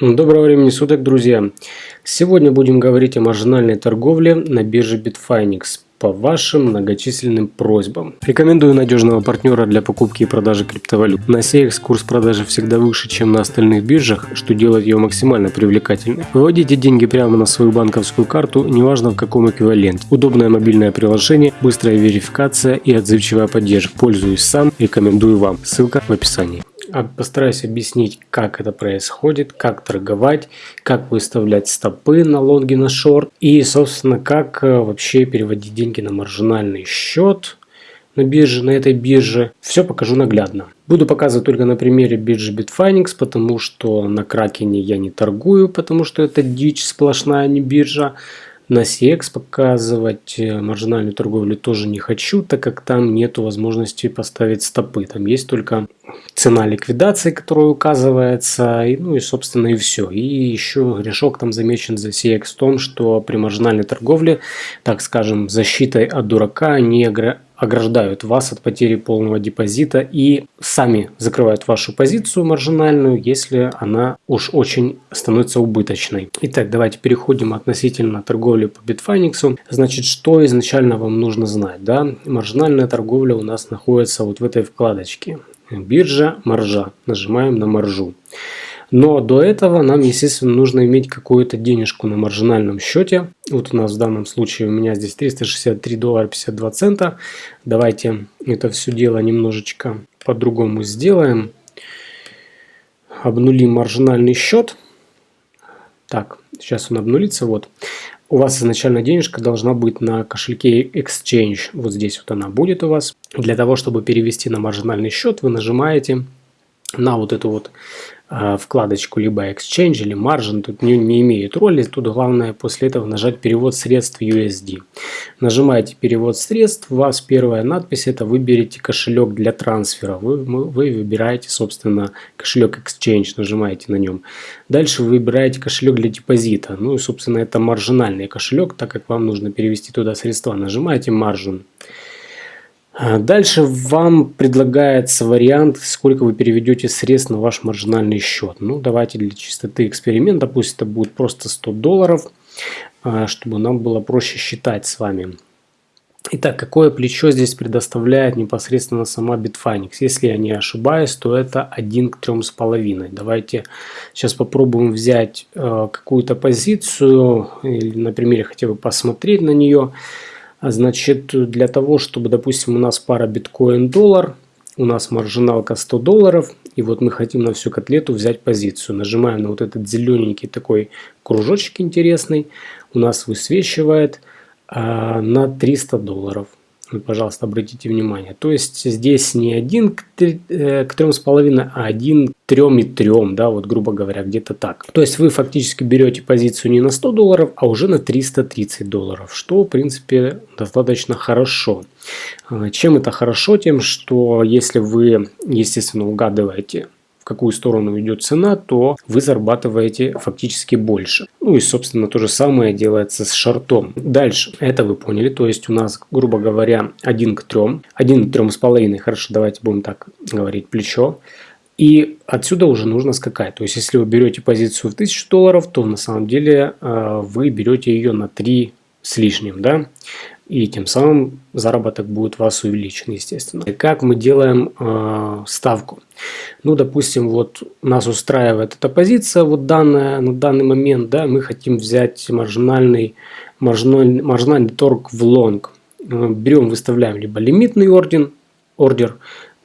Доброго времени суток, друзья! Сегодня будем говорить о маржинальной торговле на бирже Bitfinex по вашим многочисленным просьбам. Рекомендую надежного партнера для покупки и продажи криптовалют. На CX курс продажи всегда выше, чем на остальных биржах, что делает ее максимально привлекательной. Выводите деньги прямо на свою банковскую карту, неважно в каком эквиваленте. Удобное мобильное приложение, быстрая верификация и отзывчивая поддержка. Пользуюсь сам, рекомендую вам. Ссылка в описании. А постараюсь объяснить, как это происходит, как торговать, как выставлять стопы на лонги, на шорт и, собственно, как э, вообще переводить деньги на маржинальный счет на бирже, на этой бирже. Все покажу наглядно. Буду показывать только на примере биржи Bitfinex, потому что на Кракене я не торгую, потому что это дичь сплошная, а не биржа. На CX показывать э, маржинальную торговлю тоже не хочу, так как там нет возможности поставить стопы. Там есть только цена ликвидации, которая указывается, и, ну и собственно и все. И еще грешок там замечен за CX в том, что при маржинальной торговле, так скажем, защитой от дурака не ограждают вас от потери полного депозита и сами закрывают вашу позицию маржинальную, если она уж очень становится убыточной. Итак, давайте переходим относительно торговли по Bitfinex. Значит, что изначально вам нужно знать? Да? Маржинальная торговля у нас находится вот в этой вкладочке. Биржа, маржа. Нажимаем на маржу. Но до этого нам, естественно, нужно иметь какую-то денежку на маржинальном счете. Вот у нас в данном случае у меня здесь 363 доллара 52 цента. Давайте это все дело немножечко по-другому сделаем. Обнулим маржинальный счет. Так, сейчас он обнулится. Вот. У вас изначально денежка должна быть на кошельке Exchange. Вот здесь вот она будет у вас. Для того, чтобы перевести на маржинальный счет, вы нажимаете на вот эту вот вкладочку либо Exchange или Margin, тут не, не имеет роли, тут главное после этого нажать перевод средств USD. Нажимаете перевод средств, у вас первая надпись это выберите кошелек для трансфера, вы, вы выбираете собственно кошелек Exchange, нажимаете на нем. Дальше вы выбираете кошелек для депозита, ну и собственно это маржинальный кошелек, так как вам нужно перевести туда средства, нажимаете Margin. А дальше вам предлагается вариант, сколько вы переведете средств на ваш маржинальный счет. Ну, давайте для чистоты эксперимента, пусть это будет просто 100 долларов, а, чтобы нам было проще считать с вами. Итак, какое плечо здесь предоставляет непосредственно сама Bitfinex? Если я не ошибаюсь, то это 1 к 3,5. Давайте сейчас попробуем взять э, какую-то позицию, или на примере хотя бы посмотреть на нее. А значит, для того, чтобы, допустим, у нас пара биткоин-доллар, у нас маржиналка 100 долларов, и вот мы хотим на всю котлету взять позицию. Нажимаем на вот этот зелененький такой кружочек интересный, у нас высвечивает а, на 300 долларов. Вот, пожалуйста, обратите внимание. То есть здесь не 1 к 3,5, э, а 1 к 3 и 3, да, вот грубо говоря, где-то так. То есть вы фактически берете позицию не на 100 долларов, а уже на 330 долларов, что в принципе достаточно хорошо. А, чем это хорошо? Тем, что если вы, естественно, угадываете какую сторону идет цена, то вы зарабатываете фактически больше. Ну и, собственно, то же самое делается с шартом. Дальше, это вы поняли, то есть у нас, грубо говоря, 1 к 3, 1 к 3,5, хорошо, давайте будем так говорить, плечо. И отсюда уже нужно скакать. То есть, если вы берете позицию в 1000 долларов, то на самом деле э, вы берете ее на 3 с лишним, да и тем самым заработок будет у вас увеличен, естественно. Как мы делаем э, ставку? Ну, допустим, вот нас устраивает эта позиция, вот данная на данный момент, да, мы хотим взять маржинальный, маржинальный, маржинальный торг в лонг. Э, берем, выставляем либо лимитный орден, ордер,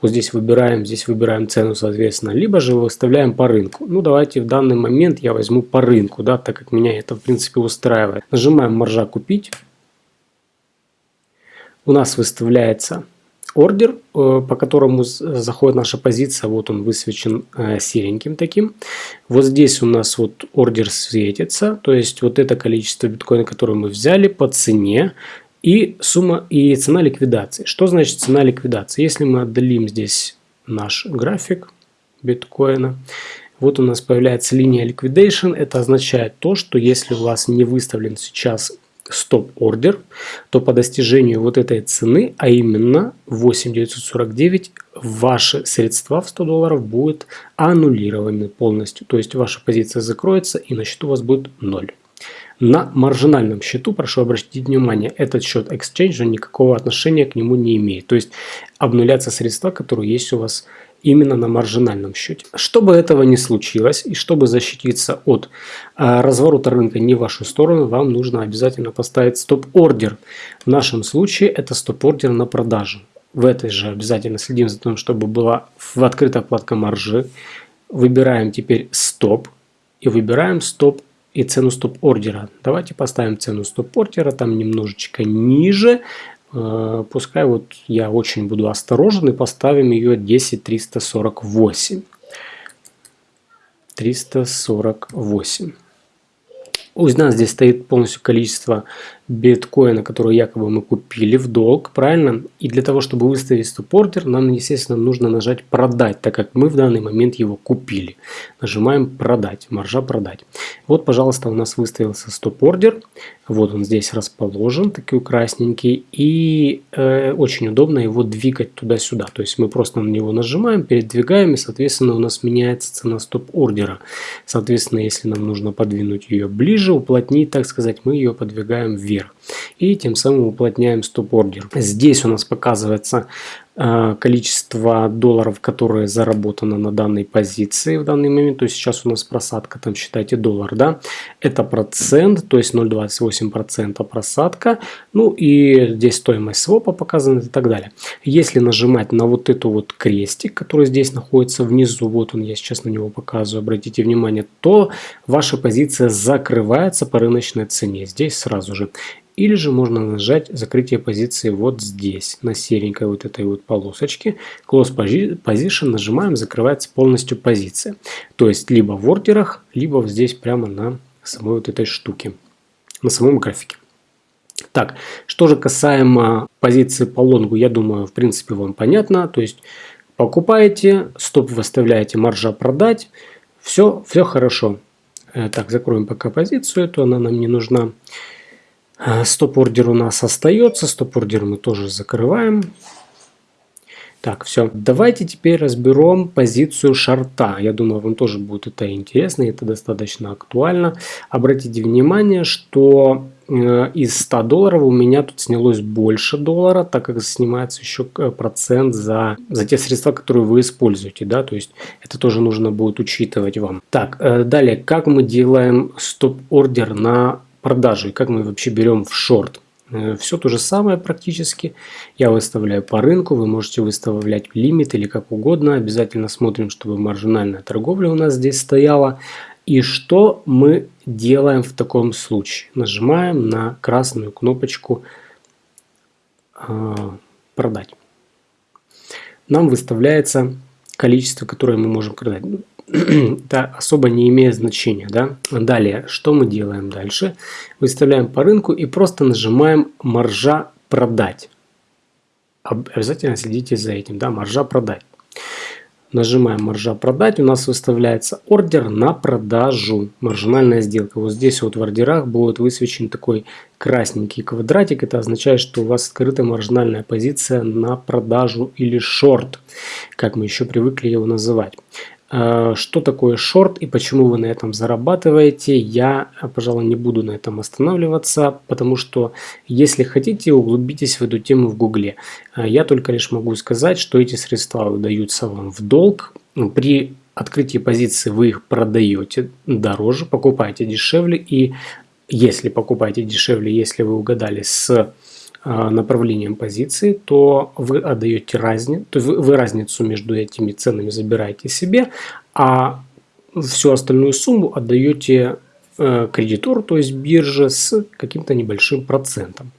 вот здесь выбираем, здесь выбираем цену, соответственно, либо же выставляем по рынку. Ну, давайте в данный момент я возьму по рынку, да, так как меня это, в принципе, устраивает. Нажимаем маржа купить у нас выставляется ордер, э, по которому заходит наша позиция. Вот он высвечен э, сереньким таким. Вот здесь у нас вот ордер светится. То есть вот это количество биткоина, которое мы взяли по цене. И сумма и цена ликвидации. Что значит цена ликвидации? Если мы отдалим здесь наш график биткоина, вот у нас появляется линия liquidation. Это означает то, что если у вас не выставлен сейчас стоп-ордер, то по достижению вот этой цены, а именно 8949, ваши средства в 100 долларов будут аннулированы полностью. То есть ваша позиция закроется и на счету у вас будет 0. На маржинальном счету, прошу обратить внимание, этот счет Exchange никакого отношения к нему не имеет. То есть обнуляться средства, которые есть у вас именно на маржинальном счете. Чтобы этого не случилось и чтобы защититься от а, разворота рынка не в вашу сторону, вам нужно обязательно поставить стоп-ордер. В нашем случае это стоп-ордер на продажу. В этой же обязательно следим за тем, чтобы была в открытая вкладка маржи. Выбираем теперь стоп и выбираем стоп и цену стоп-ордера. Давайте поставим цену стоп-ордера там немножечко ниже, пускай вот я очень буду осторожен и поставим ее 10348. 348. У нас здесь стоит полностью количество биткоина, который якобы мы купили в долг, правильно? И для того, чтобы выставить стоп-ордер, нам, естественно, нужно нажать «Продать», так как мы в данный момент его купили. Нажимаем «Продать», маржа «Продать». Вот, пожалуйста, у нас выставился стоп-ордер. Вот он здесь расположен, такой красненький. И э, очень удобно его двигать туда-сюда. То есть мы просто на него нажимаем, передвигаем, и, соответственно, у нас меняется цена стоп-ордера. Соответственно, если нам нужно подвинуть ее ближе, уплотнить, так сказать, мы ее подвигаем вверх вверх. И тем самым уплотняем стоп-ордер. Здесь у нас показывается количество долларов, которые заработано на данной позиции в данный момент. То есть сейчас у нас просадка, там считайте доллар, да. Это процент, то есть 0,28% просадка. Ну и здесь стоимость свопа показана и так далее. Если нажимать на вот эту вот крестик, который здесь находится внизу, вот он, я сейчас на него показываю, обратите внимание, то ваша позиция закрывается по рыночной цене. Здесь сразу же. Или же можно нажать закрытие позиции вот здесь, на серенькой вот этой вот полосочке. Close Position нажимаем, закрывается полностью позиция. То есть либо в ордерах, либо здесь прямо на самой вот этой штуке, на самом графике. Так, что же касаемо позиции по лонгу, я думаю, в принципе, вам понятно. То есть покупаете, стоп выставляете, маржа продать, все, все хорошо. Э, так, закроем пока позицию, эту она нам не нужна. А, стоп-ордер у нас остается, стоп-ордер мы тоже закрываем. Так, все. Давайте теперь разберем позицию шарта. Я думаю, вам тоже будет это интересно, это достаточно актуально. Обратите внимание, что э, из 100 долларов у меня тут снялось больше доллара, так как снимается еще э, процент за, за те средства, которые вы используете. Да? То есть это тоже нужно будет учитывать вам. Так, э, далее, как мы делаем стоп-ордер на продажи как мы вообще берем в шорт. Э, Все то же самое практически. Я выставляю по рынку, вы можете выставлять лимит или как угодно. Обязательно смотрим, чтобы маржинальная торговля у нас здесь стояла. И что мы делаем в таком случае? Нажимаем на красную кнопочку э, «Продать». Нам выставляется количество, которое мы можем продать это особо не имеет значения. Да? Далее, что мы делаем дальше? Выставляем по рынку и просто нажимаем «Маржа продать». Обязательно следите за этим. Да? Маржа продать. Нажимаем «Маржа продать». У нас выставляется ордер на продажу. Маржинальная сделка. Вот здесь вот в ордерах будет высвечен такой красненький квадратик. Это означает, что у вас открыта маржинальная позиция на продажу или шорт, как мы еще привыкли его называть. Э, что такое шорт и почему вы на этом зарабатываете, я, пожалуй, не буду на этом останавливаться, потому что, если хотите, углубитесь в эту тему в гугле. Э, я только лишь могу сказать, что эти средства выдаются вам в долг. При открытии позиции вы их продаете дороже, покупаете дешевле. И если покупаете дешевле, если вы угадали с направлением позиции, то вы отдаете разницу, то вы, вы разницу между этими ценами забираете себе, а всю остальную сумму отдаете э, кредитору, то есть бирже, с каким-то небольшим процентом.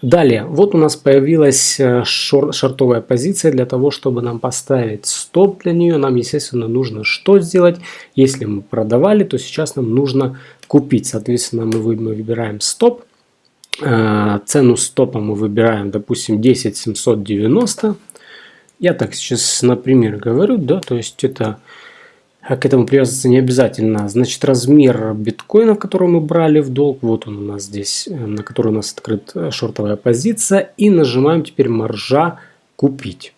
Далее, вот у нас появилась э, шор шортовая позиция. Для того, чтобы нам поставить стоп для нее, нам, естественно, нужно что сделать? Если мы продавали, то сейчас нам нужно купить. Соответственно, мы выбираем стоп. Э, цену стопа мы выбираем, допустим, 10790. Я так сейчас, например, говорю, да, то есть это А к этому привязываться не обязательно. Значит, размер биткоина, который мы брали в долг, вот он у нас здесь, э, на который у нас открыта шортовая позиция. И нажимаем теперь маржа купить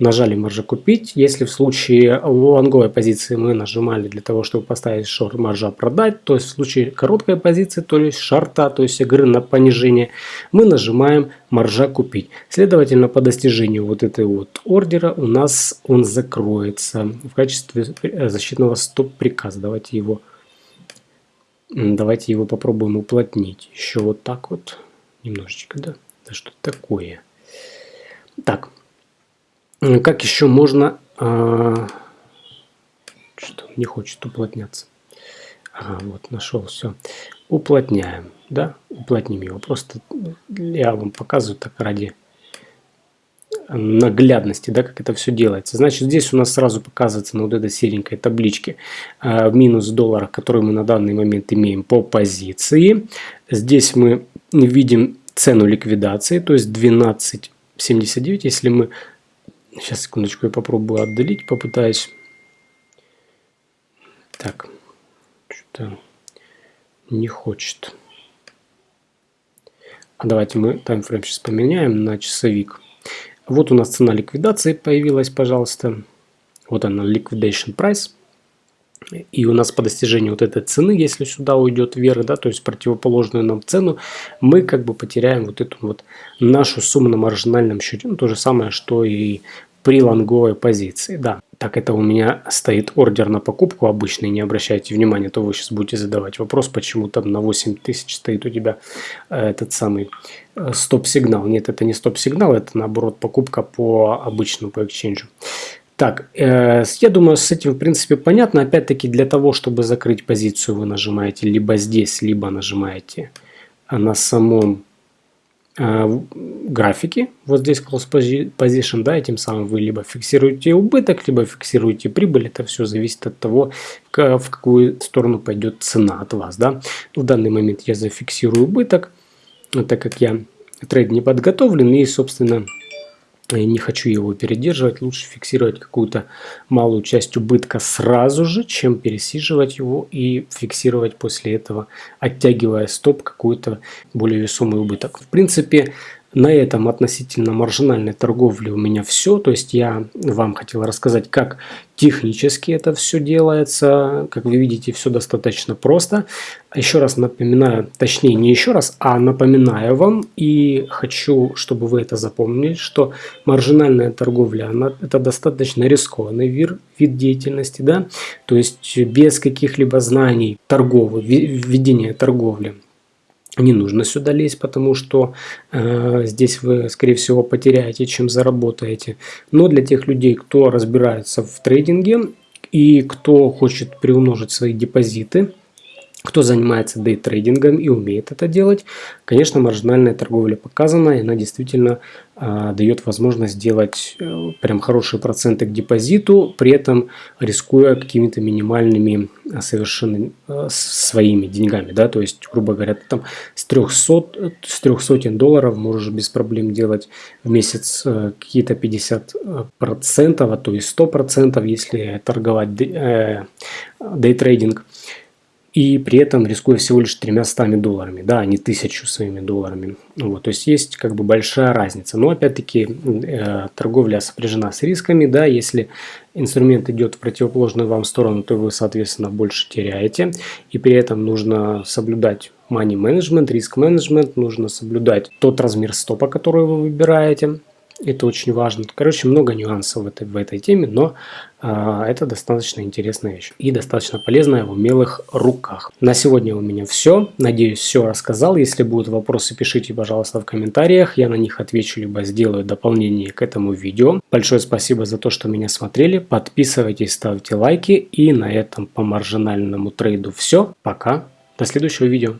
нажали маржа купить. Если в случае лонговой позиции мы нажимали для того, чтобы поставить шорт маржа продать, то есть в случае короткой позиции, то есть шарта, то есть игры на понижение, мы нажимаем маржа купить. Следовательно, по достижению вот этой вот ордера у нас он закроется в качестве защитного стоп-приказа. Давайте его, давайте его попробуем уплотнить. Еще вот так вот немножечко, да? Да что такое? Так, как еще можно... А, что не хочет уплотняться. Ага, вот нашел все. Уплотняем, да, уплотним его. Просто я вам показываю так ради наглядности, да, как это все делается. Значит, здесь у нас сразу показывается на вот этой серенькой табличке э, минус долларах, который мы на данный момент имеем по позиции. Здесь мы видим цену ликвидации, то есть 12.79. Если мы Сейчас, секундочку, я попробую отдалить, попытаюсь. Так, что-то не хочет. А давайте мы таймфрейм сейчас поменяем на часовик. Вот у нас цена ликвидации появилась, пожалуйста. Вот она, liquidation price. И у нас по достижению вот этой цены, если сюда уйдет вверх, да, то есть противоположную нам цену, мы как бы потеряем вот эту вот нашу сумму на маржинальном счете. Ну, то же самое, что и при лонговой позиции. Да, так это у меня стоит ордер на покупку обычный, не обращайте внимания, то вы сейчас будете задавать вопрос, почему там на 8 тысяч стоит у тебя э, этот самый э, стоп-сигнал. Нет, это не стоп-сигнал, это наоборот покупка по обычному, по эксченджу. Так, э, я думаю, с этим в принципе понятно. Опять-таки для того, чтобы закрыть позицию, вы нажимаете либо здесь, либо нажимаете на самом э, графике. Вот здесь close position, да, и тем самым вы либо фиксируете убыток, либо фиксируете прибыль. Это все зависит от того, в какую сторону пойдет цена от вас, да. В данный момент я зафиксирую убыток, так как я трейд не подготовлен и, собственно, не хочу его передерживать, лучше фиксировать какую-то малую часть убытка сразу же, чем пересиживать его и фиксировать после этого, оттягивая стоп какой-то более весомый убыток. В принципе, на этом относительно маржинальной торговли у меня все. То есть я вам хотел рассказать, как технически это все делается. Как вы видите, все достаточно просто. Еще раз напоминаю, точнее не еще раз, а напоминаю вам и хочу, чтобы вы это запомнили, что маржинальная торговля, она, это достаточно рискованный вид, вид деятельности. Да? То есть без каких-либо знаний торговли, введения торговли не нужно сюда лезть, потому что э, здесь вы, скорее всего, потеряете, чем заработаете. Но для тех людей, кто разбирается в трейдинге и кто хочет приумножить свои депозиты, кто занимается дейтрейдингом и умеет это делать, конечно, маржинальная торговля показана, и она действительно э, дает возможность сделать э, прям хорошие проценты к депозиту, при этом рискуя какими-то минимальными э, совершенно э, своими деньгами. Да? То есть, грубо говоря, ты там с 300, с 300 долларов можешь без проблем делать в месяц э, какие-то 50 э, процентов, а то и 100 процентов, если торговать дейтрейдинг. И при этом рискуя всего лишь 300 долларами, да, а не тысячу своими долларами. Вот, то есть есть как бы большая разница. Но опять-таки э, торговля сопряжена с рисками, да, если инструмент идет в противоположную вам сторону, то вы, соответственно, больше теряете. И при этом нужно соблюдать money management, риск менеджмент, нужно соблюдать тот размер стопа, который вы выбираете. Это очень важно. Короче, много нюансов в этой, в этой теме, но а, это достаточно интересная вещь и достаточно полезная в умелых руках. На сегодня у меня все. Надеюсь, все рассказал. Если будут вопросы, пишите, пожалуйста, в комментариях. Я на них отвечу, либо сделаю дополнение к этому видео. Большое спасибо за то, что меня смотрели. Подписывайтесь, ставьте лайки. И на этом по маржинальному трейду все. Пока. До следующего видео.